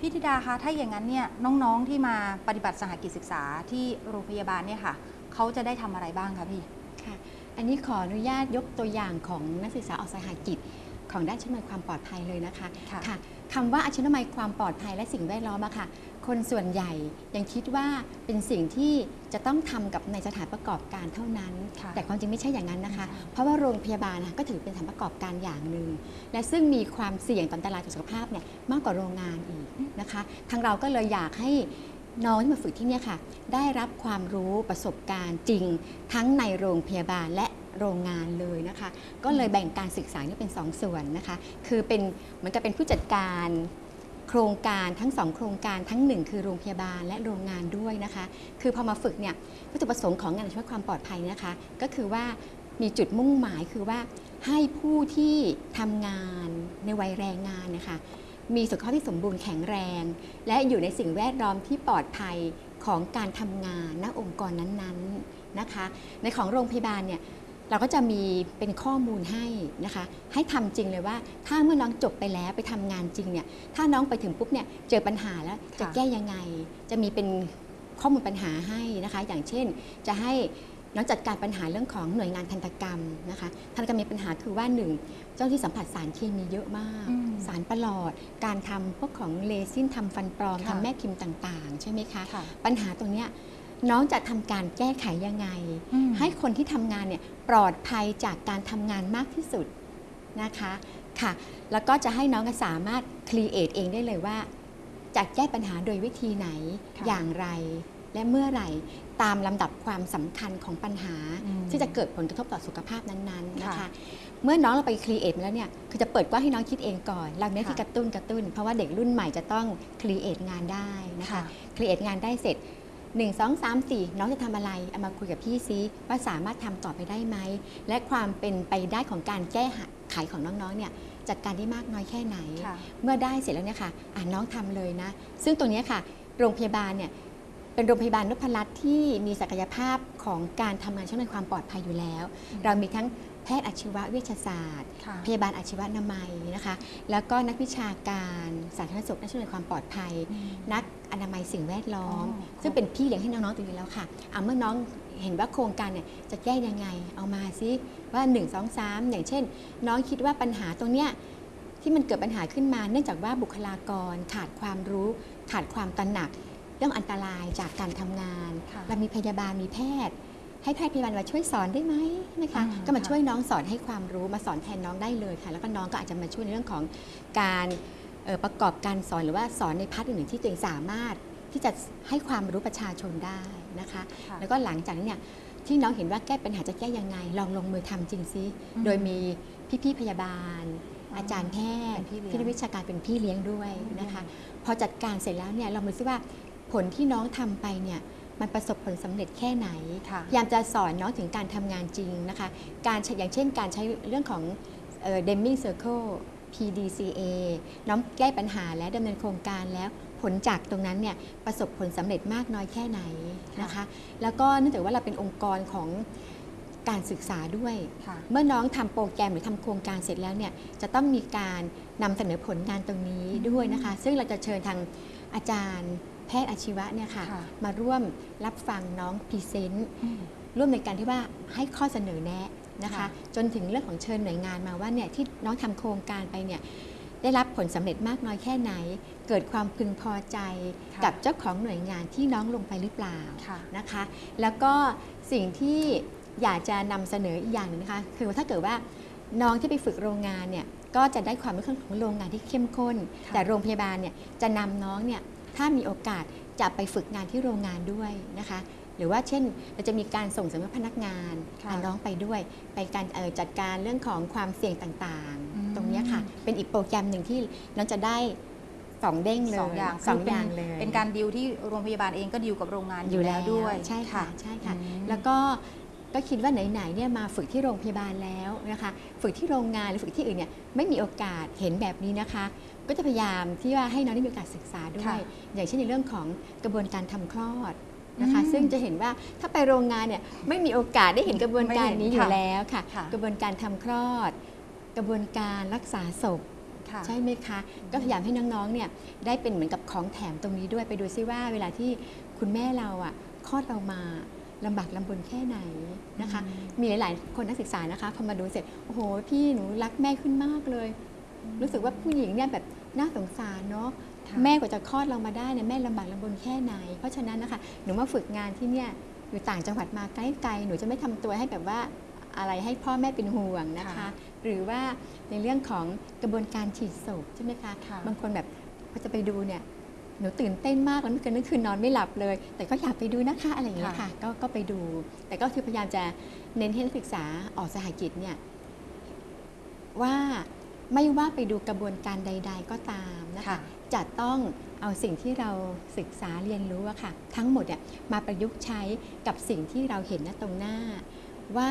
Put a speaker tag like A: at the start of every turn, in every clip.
A: พี่ธิดาคะถ้าอย่างนั้นเนี่ยน้องๆที่มาปฏิบัติสหกิจศึกษาที่โรงพยาบาลเนี่ยค่ะเขาจะได้ทำอะไรบ้างคะพี่
B: ค่ะ อันนี้ขออนุญาตยกตัวอย่างของนักศึกษาออกสหกิจ ของด้านชั้นนความปลอดภัยเลยนะคะ
A: ค่ะ
B: ค่ะคำว่าอาชีวนามัยความปลอดภัยและสิ่งแวดล้อมอะค่ะ คนส่วนใหญ่ยังคิดว่าเป็นสิ่งที่จะต้องทำกับในสถานประกอบการเท่านั้น
A: ค่ะ
B: แต่ความจริงไม่ใช่อย่างนั้นนะคะ
A: ไม่ใช่
B: เพราะว่าโรงพยาบาลนะก็ถือเป็นสถานประกอบการอย่างหนึ่ง และซึ่งมีความเสี่ยงต่ออันตรายต่อสุขภาพเนี่ยมากกว่าโรงงานอีกนะคะ ทางเราก็เลยอยากให้น้องที่มาฝึกที่เนี่ยค่ะ ได้รับความรู้ประสบการณ์จริง ทั้งในโรงพยาบาลและ โรงงานเลยนะคะ ก็เลยแบ่งการศึกษานี่เป็นสองส่วนนะคะ คือเป็นเหมือนกับเป็นผู้จัดการโครงการทั้งสองโครงการทั้งหนึ่งคือโรงพยาบาลและโรงงานด้วยนะคะ คือพอมาฝึกเนี่ยวัตถุประสงค์ของงานชีวะความปลอดภัยนะคะ ก็คือว่ามีจุดมุ่งหมายคือว่าให้ผู้ที่ทำงานในวัยแรงงานนะคะมีสุขภาพที่สมบูรณ์แข็งแรง และอยู่ในสิ่งแวดล้อมที่ปลอดภัยของการทำงานณองค์กรนั้นๆนะคะ ในของโรงพยาบาลเนี่ย เราก็จะมีเป็นข้อมูลให้นะคะ ให้ทำจริงเลยว่า ถ้าเมื่อน้องจบไปแล้วไปทำงานจริงเนี่ย ถ้าน้องไปถึงปุ๊บเนี่ยเจอปัญหาแล้วจะ
A: ค่ะ
B: แก้ยังไง จะมีเป็นข้อมูลปัญหาให้นะคะ อย่างเช่น จะให้น้องจัดการปัญหาเรื่องของหน่วยงานทันตกรรมนะคะทันตกรรมมีปัญหาคือว่าหนึ่งเจ้าที่สัมผัสสารเคมีเยอะมาก
A: อืม
B: สารประหลอด การทำพวกของเลซินทำฟันปลอม
A: ค่ะ
B: ทำแม่พิมพ์ต่าง ๆ ใช่ไหมคะ
A: ค่ะ
B: ปัญหาตรงเนี้ย น้องจะทำการแก้ไขยังไง
A: อืม
B: ให้คนที่ทำงานเนี่ยปลอดภัยจากการทำงานมากที่สุดนะคะค่ะ แล้วก็จะให้น้องสามารถcreate เองได้เลยว่าจะแก้ปัญหาโดยวิธีไหน
A: ค่ะ
B: อย่างไร และเมื่อไหร่ตามลำดับความสำคัญของปัญหา
A: อืม
B: ที่จะเกิดผลกระทบต่อสุขภาพนั้นๆนะคะ
A: ค่ะ
B: เมื่อน้องเราไป create แล้วเนี่ยคือจะเปิดกว้างให้น้องคิดเองก่อนเราเน้นที่
A: ค่ะ
B: กระตุ้นกระตุ้น เพราะว่าเด็กรุ่นใหม่จะต้อง create งานได้นะคะ
A: ค่ะ
B: create งานได้เสร็จ 1 2 3 4 น้องจะทำอะไรเอามาคุยกับพี่ซิว่าสามารถทำต่อไปได้ไหม และความเป็นไปได้ของการแก้ไขของน้องๆเนี่ยจัดการได้มากน้อยแค่ไหน
A: ค่ะ
B: เมื่อได้เสร็จแล้วเนี่ยค่ะอ่าน้องทำเลยนะ ซึ่งตรงเนี้ยค่ะ โรงพยาบาลเนี่ยเป็นโรงพยาบาลนพรัตน์ที่มีศักยภาพของการทำงานช่วยในความปลอดภัยอยู่แล้ว เรามีทั้งแพทย์อาชีวเวชศาสตร์
A: ค่ะ
B: พยาบาลอาชีวนามัยนะคะ แล้วก็นักวิชาการสาธารณสุขนักช่วยเหลือความปลอดภัย นักอนามัยสิ่งแวดล้อม
A: อ๋อ
B: ซึ่งเป็นพี่เลี้ยงให้น้องๆตรงนี้แล้วค่ะเอาเมื่อน้องเห็นว่าโครงการเนี่ยจะแก้ยังไง เอามาซิว่า 1 2 3 อย่างเช่น น้องคิดว่าปัญหาตรงเนี้ยที่มันเกิดปัญหาขึ้นมาเนื่องจากว่าบุคลากรขาดความรู้ ขาดความตระหนักเรื่องอันตรายจากการทำงาน
A: ค่ะ
B: เรามีพยาบาลมีแพทย์ ให้แพทย์พยาบาลมาช่วยสอนได้ไหมนะคะ
A: อืม
B: ก็มา
A: ค่ะ
B: ช่วยน้องสอนให้ความรู้มาสอนแทนน้องได้เลยค่ะ แล้วก็น้องก็อาจจะมาช่วยในเรื่องของการเอ่อประกอบการสอนหรือว่าสอนใน part อื่นๆที่ตัวเองสามารถที่จะให้ความรู้ประชาชนได้นะคะ
A: ค่ะ
B: แล้วก็หลังจากนั้นเนี่ยที่น้องเห็นว่าแก้ปัญหาจะแก้ยังไง ลองลงมือทำจริงซิ
A: อืม
B: โดยมีพี่ๆพยาบาล
A: อ๋ออ
B: อาจารย์แพทย์
A: เป็นพี่เลี้ยง
B: ที่นักวิชาการเป็นพี่เลี้ยงด้วยนะคะ พอจัดการเสร็จแล้วเนี่ยเรามาดูซิว่าผลที่น้องทำไปเนี่ย มันประสบผลสำเร็จแค่ไหน
A: ค่ะ
B: พยายามจะสอนน้องถึงการทำงานจริงนะคะ การใช้อย่างเช่นการใช้เรื่องของ Deming circle PDCA น้องแก้ปัญหาและดำเนินโครงการแล้วผลจากตรงนั้นเนี่ยประสบผลสำเร็จมากน้อยแค่ไหนนะคะ แล้วก็เนื่องจากว่าเราเป็นองค์กรของการศึกษาด้วย
A: ค่ะ
B: เมื่อน้องทำโปรแกรมหรือทำโครงการเสร็จแล้วเนี่ยจะต้องมีการนำเสนอผลงานตรงนี้ด้วยนะคะ ซึ่งเราจะเชิญทางอาจารย์ แพทย์อาชีวะเนี่ยค่ะ
A: ค่ะ
B: มาร่วมรับฟังน้อง present ร่วมในการที่ว่าให้ข้อเสนอแนะนะคะ
A: ค่ะ
B: จนถึงเรื่องของเชิญหน่วยงานมาว่าเนี่ยที่น้องทำโครงการไปเนี่ยได้รับผลสำเร็จมากน้อยแค่ไหน เกิดความพึงพอใจ
A: ค่ะ
B: กับเจ้าของหน่วยงานที่น้องลงไปหรือเปล่า
A: ค่ะ
B: นะคะ แล้วก็สิ่งที่อยากจะนำเสนออีกอย่างหนึงนะคะ คือว่าถ้าเกิดว่าน้องที่ไปฝึกโรงงานเนี่ย ก็จะได้ความรู้ของโรงงานที่เข้มข้น
A: ค่ะ
B: แต่โรงพยาบาลเนี่ยจะนำน้องเนี่ย ถ้ามีโอกาสจะไปฝึกงานที่โรงงานด้วยนะคะ หรือว่าเช่นเราจะมีการส่งเสริมให้พนักงาน
A: ค่ะ
B: พาน้องไปด้วย ไปการเอ่อจัดการเรื่องของความเสี่ยงต่าง
A: อืม
B: ๆตรงเนี้ยค่ะ เป็นอีกโปรแกรมหนึ่งที่น้องจะได้สองเด้งเลย
A: สองอย่าง
B: สอง
A: คื
B: อย่าง
A: ป็น
B: เลย
A: เป็นการดิวที่โรงพยาบาลเองก็ดิวกับโรงงานอยู่แล้วด้วย
B: ใช่ค่ะ ใช่ค่ะ
A: อืม
B: แล้วก็ ก็คิดว่าไหนๆเนี่ยมาฝึกที่โรงพยาบาลแล้วนะคะฝึกที่โรงงานหรือฝึกที่อื่นเนี่ยไม่มีโอกาสเห็นแบบนี้นะคะ ก็จะพยายามที่ว่าให้น้องได้มีโอกาสศึกษาด้ว
A: ค่ะ
B: ยอย่างเช่นในเรื่องของกระบวนการทำคลอดนะคะ
A: อืม
B: ซึ่งจะเห็นว่าถ้าไปโรงงานเนี่ยไม่มีโอกาสได้เห็นกระบวนการนี้
A: ไม่เห็น
B: อยู่
A: ค่ะ
B: แล้วค่ะ
A: ค่ะ
B: กระบวนการทำคลอด กระบวนการรักษาศพ
A: ค่ะ
B: ใช่ไหมคะ ก็พยายามให้น้องๆเนี่ยได้เป็นเหมือนกับของแถมตรงนี้ด้วยไปดูซิว่าเวลาที่คุณแม่เราอะคลอดเรามา ลำบากลำบนแค่ไหนนะคะ
A: อืม
B: มีหลาย ๆ คนนักศึกษานะคะพอมาดูเสร็จโอ้โหพี่หนูรักแม่ขึ้นมากเลย รู้สึกว่าผู้หญิงเนี่ยแบบน่าสงสารเนาะ
A: ค่ะ
B: แม่กว่าจะคลอดเรามาได้เนี่ยแม่ลำบากลำบนแค่ไหน เพราะฉะนั้นนะคะหนูมาฝึกงานที่เนี่ยอยู่ต่างจังหวัดมาใกล้ๆหนูจะไม่ทำตัวให้แบบว่าอะไรให้พ่อแม่เป็นห่วงนะคะ
A: ค่ะ
B: หรือว่าในเรื่องของกระบวนการฉีดศพใช่ไหมคะ
A: ค่ะ
B: บางคนแบบพอจะไปดูเนี่ย หนูตื่นเต้นมากแล้วเมื่อคืนเมื่อคืนนอนไม่หลับเลย แต่ก็อยากไปดูนะคะอะไรอย่างเงี้ยค่ะก็ก็ไปดู แต่ก็คือพยายามจะเน้นให้นักศึกษาออกสหกิจเนี่ยว่าไม่ว่าไปดูกระบวนการใด ๆ ก็ตามนะคะ
A: ค่ะ
B: จะต้องเอาสิ่งที่เราศึกษาเรียนรู้อะค่ะ ทั้งหมดเนี่ยมาประยุกต์ใช้กับสิ่งที่เราเห็นณตรงหน้า ว่า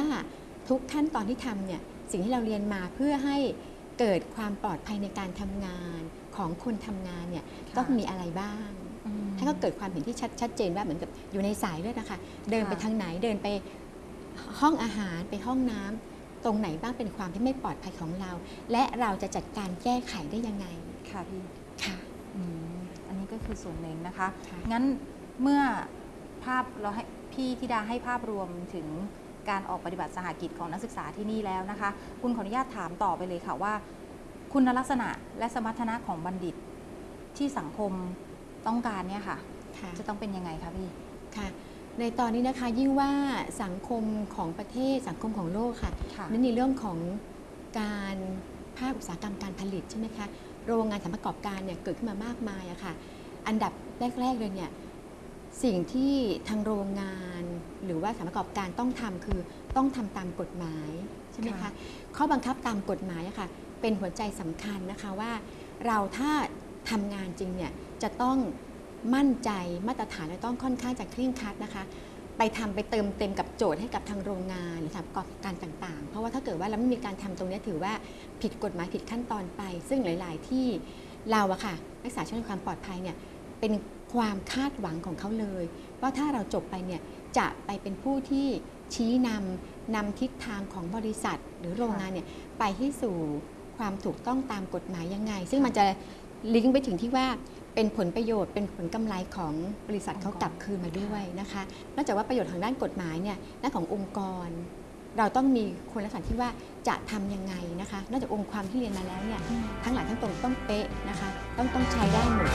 B: ทุกขั้นตอนที่ทำเนี่ยสิ่งที่เราเรียนมาเพื่อให้เกิดความปลอดภัยในการทำงาน ของคนทำงานเนี่ย
A: ค่ะ
B: ต้องมีอะไรบ้าง
A: อืม
B: ให้เขาเกิดความเห็นที่ชัดชัดเจนว่าเหมือนกับอยู่ในสายเลือดนะคะเดินไป
A: ค่ะ
B: ทางไหนเดินไปห้องอาหารไปห้องน้ำตรงไหนบ้างเป็นความที่ไม่ปลอดภัยของเรา และเราจะจัดการแก้ไขได้ยังไง
A: ค่ะพี่
B: ค่ะ
A: อืมอันนี้ก็คือส่วนหนึ่งนะคะ
B: ค่ะ
A: งั้นเมื่อภาพเราให้พี่ธิดาให้ภาพรวมถึงการออกปฏิบัติสหกิจของนักศึกษาที่นี่แล้วนะคะ คุณขออนุญาตถามต่อไปเลยค่ะว่า คุณลักษณะและสมรรถนะของบัณฑิตที่สังคมต้องการเนี่ยค่ะ
B: ค่ะ
A: จะต้องเป็นยังไงคะพี่
B: ค่ะในตอนนี้นะคะยิ่งว่าสังคมของประเทศสังคมของโลกค่ะ
A: ค่ะ
B: นั่นในเรื่องของการภาคอุตสาหกรรมการผลิตใช่ไหมคะโรงงานสถานประกอบการเนี่ยเกิดขึ้นมามากมายอะค่ะอันดับแรกๆเลยเนี่ยสิ่งที่ทางโรงงานหรือว่าสถานประกอบการต้องทำคือต้องทำตามกฎหมายใช่ไหมคะ
A: ค่ะ
B: ข้อบังคับตามกฎหมายอะค่ะ เป็นหัวใจสำคัญนะคะว่า เราถ้าทำงานจริงเนี่ยจะต้องมั่นใจมาตรฐานและต้องค่อนข้างจะเคร่งครัดนะคะ ไปทำไปเติมเต็มกับโจทย์ให้กับทางโรงงานหรือสถานประกอบการต่างๆ เพราะว่าถ้าเกิดว่าเราไม่มีการทำตรงนี้ถือว่าผิดกฎหมายผิดขั้นตอนไป ซึ่งหลาย ๆ ที่เราอะค่ะรักษาช่วยความปลอดภัยเนี่ยเป็นความคาดหวังของเขาเลย ว่าถ้าเราจบไปเนี่ยจะไปเป็นผู้ที่ชี้นำนำทิศทางของบริษัท หรือโรงงานเนี่ยไปให้สู่ ความถูกต้องตามกฎหมายยังไง ซึ่งมันจะลิงก์ไปถึงที่ว่าเป็นผลประโยชน์เป็นผลกำไรของบริษัทเขากลับคืนมาด้วยนะคะนอกจากว่าประโยชน์ทางด้านกฎหมายเนี่ยด้านขององค์กร เราต้องมีคุณลักษณะที่ว่าจะทำยังไงนะคะนอกจากองค์ความที่เรียนมาแล้วเนี่ยทั้งหลายทั้งตรงต้องเป๊ะนะคะต้องต้องใช้ได้หมด